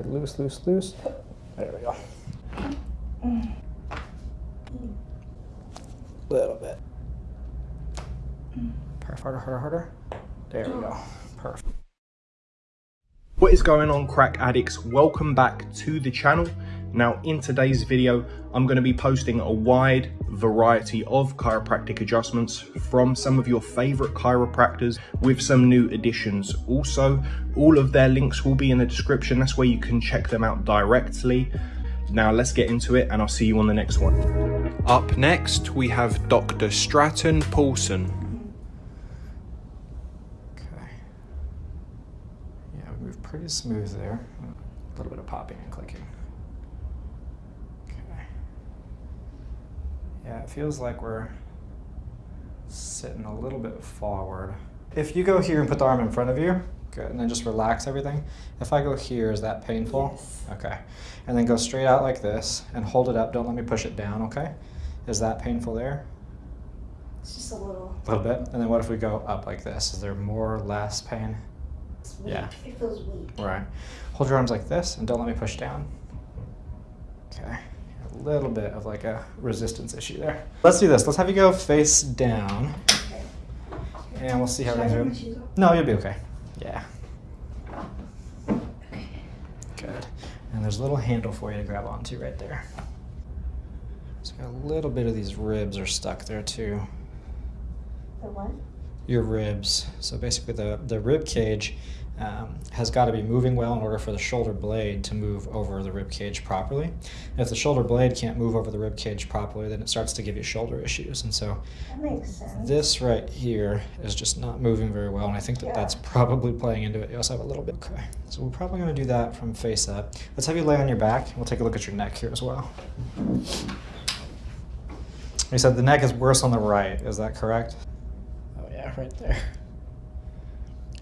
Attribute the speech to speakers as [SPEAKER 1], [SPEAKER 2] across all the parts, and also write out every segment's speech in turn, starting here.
[SPEAKER 1] Loose, loose, loose. There we go. A Little bit. Perfect. Harder, harder, harder. There we go. Perfect.
[SPEAKER 2] What is going on crack addicts? Welcome back to the channel. Now in today's video, I'm going to be posting a wide variety of chiropractic adjustments from some of your favorite chiropractors with some new additions. Also, all of their links will be in the description. That's where you can check them out directly. Now let's get into it and I'll see you on the next one. Up next, we have Dr. Stratton Paulson.
[SPEAKER 1] Okay. Yeah, we move pretty smooth there. A little bit of popping and clicking. Yeah, it feels like we're sitting a little bit forward. If you go here and put the arm in front of you, good, and then just relax everything. If I go here, is that painful?
[SPEAKER 3] Yes.
[SPEAKER 1] Okay. And then go straight out like this and hold it up. Don't let me push it down, okay? Is that painful there?
[SPEAKER 3] It's just a little.
[SPEAKER 1] A little bit. And then what if we go up like this? Is there more or less pain?
[SPEAKER 3] It's weak.
[SPEAKER 1] Yeah.
[SPEAKER 3] It feels weak.
[SPEAKER 1] Right. Hold your arms like this and don't let me push down. Little bit of like a resistance issue there. Let's do this. Let's have you go face down
[SPEAKER 3] Okay.
[SPEAKER 1] and we'll see how
[SPEAKER 3] Should I
[SPEAKER 1] everything's
[SPEAKER 3] take my
[SPEAKER 1] doing.
[SPEAKER 3] shoes off?
[SPEAKER 1] No, you'll be okay. Yeah. Good. And there's a little handle for you to grab onto right there. So a little bit of these ribs are stuck there too.
[SPEAKER 3] The what?
[SPEAKER 1] Your ribs. So basically, the, the rib cage um, has got to be moving well in order for the shoulder blade to move over the rib cage properly. And if the shoulder blade can't move over the rib cage properly, then it starts to give you shoulder issues. And so
[SPEAKER 3] That makes sense.
[SPEAKER 1] this right here is just not moving very well, and I think that
[SPEAKER 3] Yeah.
[SPEAKER 1] that's probably playing into it. You also have a little bit. Okay, so we're probably going to do that from face up. Let's have you lay on your back. We'll take a look at your neck here as well. You said the neck is worse on the right. Is that correct? Right there.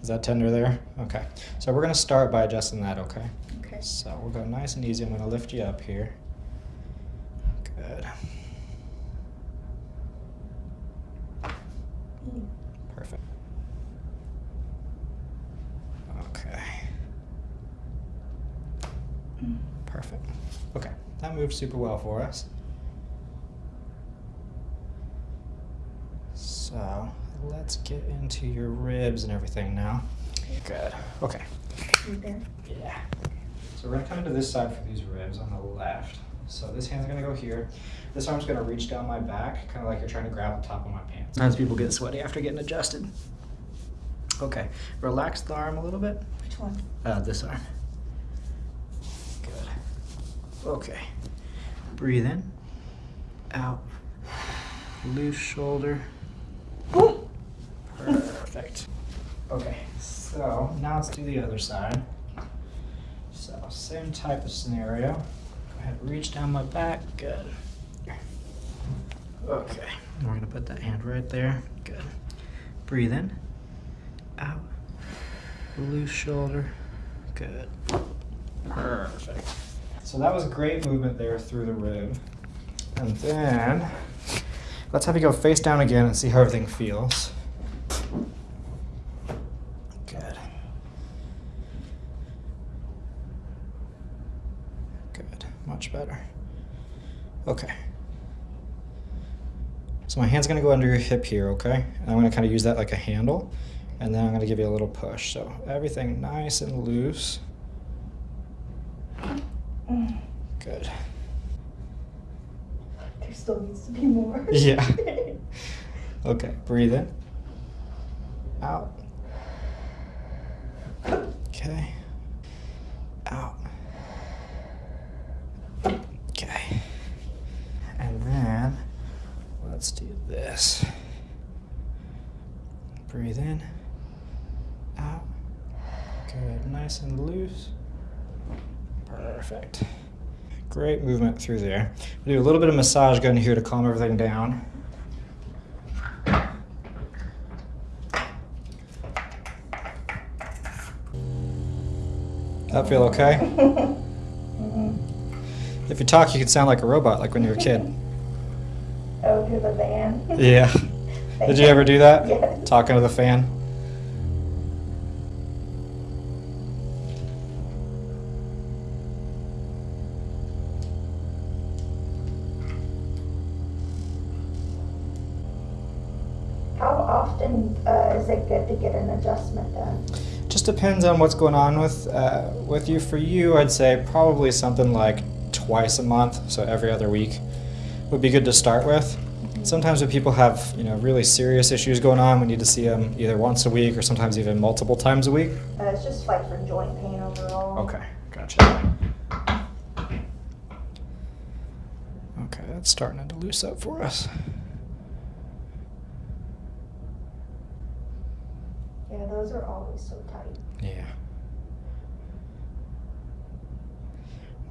[SPEAKER 1] Is that tender there? Okay. So we're going to start by adjusting that. Okay.
[SPEAKER 3] Okay.
[SPEAKER 1] So we'll go nice and easy. I'm going to lift you up here. Good.
[SPEAKER 3] Mm.
[SPEAKER 1] Perfect. Okay. Perfect. Okay, that moved super well for us. So let's get into your ribs and everything now. Good. Okay.
[SPEAKER 3] Right there.
[SPEAKER 1] Yeah. So we're gonna come into this side for these ribs on the left. So this hand's gonna go here. This arm's gonna reach down my back, kind of like you're trying to grab the top of my pants. Sometimes people get sweaty after getting adjusted. Okay, relax the arm a little bit.
[SPEAKER 3] Which one?
[SPEAKER 1] Uh, this arm. Good. Okay. Breathe in. Out. Loose shoulder. Perfect. Okay, so now let's do the other side. So, same type of scenario. Go ahead, reach down my back. Good. Okay, and we're gonna put that hand right there. Good. Breathe in. Out. Loose shoulder. Good. Perfect. So that was great movement there through the rib. And then let's have you go face down again and see how everything feels. Good. Good. Much better. Okay. So my hand's gonna go under your hip here, okay? And I'm gonna kind of use that like a handle. And then I'm gonna give you a little push. So everything nice and loose. Good.
[SPEAKER 3] There still needs to be more.
[SPEAKER 1] Yeah. Okay, breathe in. Out. Okay. Out. Okay. And then let's do this. Breathe in. Out. Good. Nice and loose. Perfect. Great movement through there. We'll do a little bit of massage gun here to calm everything down. That feel okay? If you talk, you can sound like a robot, like when you were a kid.
[SPEAKER 3] Oh, to the van?
[SPEAKER 1] yeah. Did you ever do that?
[SPEAKER 3] Yes.
[SPEAKER 1] Talking to the fan?
[SPEAKER 3] How often uh, is it good to get an adjustment done?
[SPEAKER 1] Just depends on what's going on with uh, with you. For you, I'd say probably something like twice a month, so every other week would be good to start with. Sometimes when people have you know really serious issues going on, we need to see them either once a week or sometimes even multiple times a week.
[SPEAKER 3] Uh, it's just like for joint pain overall.
[SPEAKER 1] Okay, gotcha. Okay, that's starting to loose up for us.
[SPEAKER 3] Yeah, those are always so tight.
[SPEAKER 1] Yeah.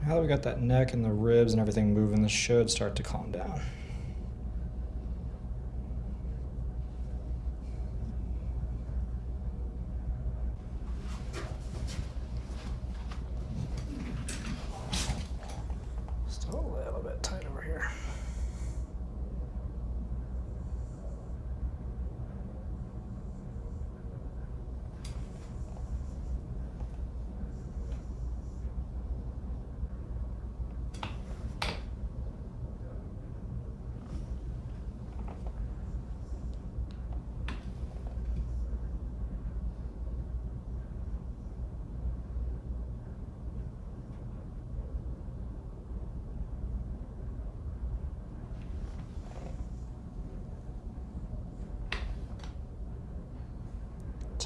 [SPEAKER 1] Now that we got that neck and the ribs and everything moving, this should start to calm down.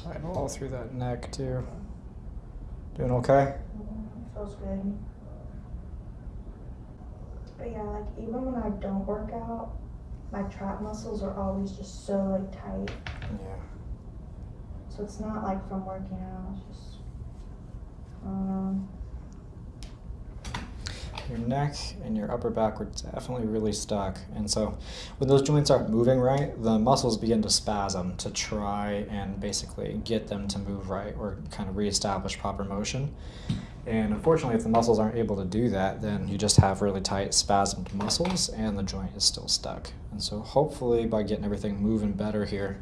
[SPEAKER 1] All through that neck too. Doing okay?
[SPEAKER 3] Mhm, Feels good. But yeah, like even when I don't work out, my trap muscles are always just so like tight.
[SPEAKER 1] Yeah.
[SPEAKER 3] So it's not like from working out. It's just
[SPEAKER 1] Your neck and your upper back were definitely really stuck. And so when those joints aren't moving right, the muscles begin to spasm to try and basically get them to move right or kind of reestablish proper motion. And unfortunately, if the muscles aren't able to do that, then you just have really tight spasmed muscles and the joint is still stuck. And so hopefully by getting everything moving better here,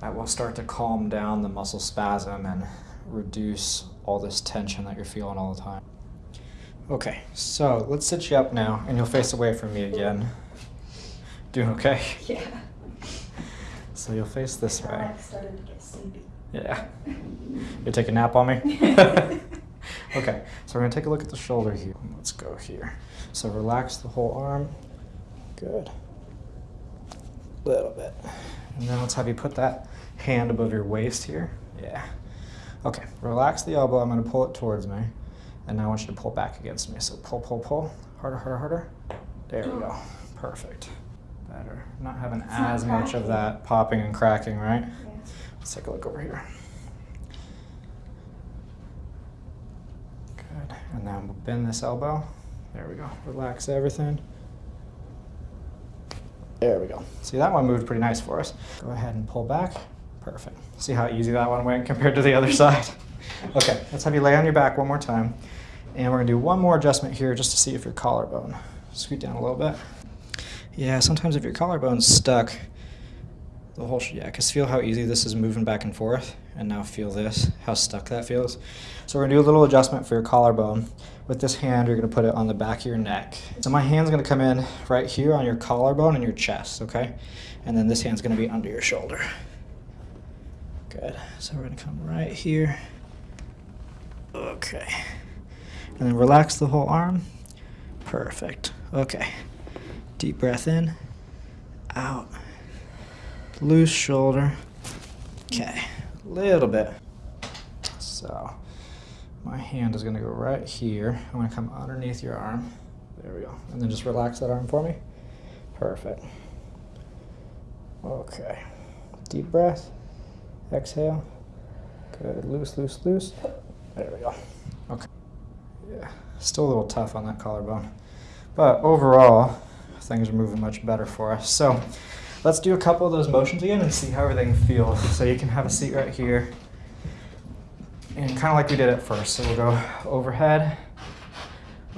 [SPEAKER 1] that will start to calm down the muscle spasm and reduce all this tension that you're feeling all the time. Okay, so let's sit you up now and you'll face away from me again. Doing okay?
[SPEAKER 3] yeah.
[SPEAKER 1] So you'll face this way.
[SPEAKER 3] like started to get sleepy.
[SPEAKER 1] Yeah. You take a nap on me? okay, so we're gonna take a look at the shoulder here. Let's go here. So relax the whole arm. Good. Little bit. And then let's have you put that hand above your waist here. Yeah. Okay, relax the elbow. I'm gonna pull it towards me. And now I want you to pull back against me. So pull, pull, pull. Harder, harder, harder. There we go. Perfect. Better. Not having
[SPEAKER 3] It's not
[SPEAKER 1] as much of that popping and cracking, right?
[SPEAKER 3] Yeah.
[SPEAKER 1] Let's take a look over here. Good. And then we'll bend this elbow. There we go. Relax everything. There we go. See, that one moved pretty nice for us. Go ahead and pull back. Perfect. See how easy that one went compared to the other side? Okay, let's have you lay on your back one more time. And we're gonna do one more adjustment here just to see if your collarbone. Scoot down a little bit. Yeah, sometimes if your collarbone's stuck, the whole, yeah, because feel how easy this is moving back and forth, and now feel this, how stuck that feels. So we're gonna do a little adjustment for your collarbone. With this hand, you're gonna put it on the back of your neck. So my hand's gonna come in right here on your collarbone and your chest, okay? And then this hand's gonna be under your shoulder. Good. So we're gonna come right here. Okay. And then relax the whole arm. Perfect. Okay. Deep breath in, out loose shoulder. Okay, A little bit. So my hand is gonna go right here. I'm gonna come underneath your arm. There we go. And then just relax that arm for me. Perfect. Okay. Deep breath. Exhale. Good. Loose, loose, loose. There we go. Yeah. Still a little tough on that collarbone. But overall, things are moving much better for us. So let's do a couple of those motions again and see how everything feels. So you can have a seat right here. And kind of like we did at first. So we'll go overhead,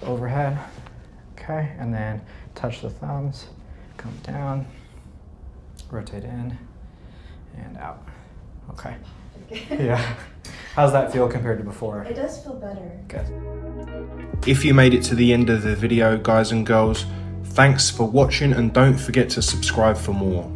[SPEAKER 1] overhead, okay, and then touch the thumbs, come down, rotate in, and out. Okay. Yeah. How's that feel compared to before?
[SPEAKER 3] It does feel better.
[SPEAKER 1] Good.
[SPEAKER 2] If you made it to the end of the video, guys and girls, thanks for watching and don't forget to subscribe for more.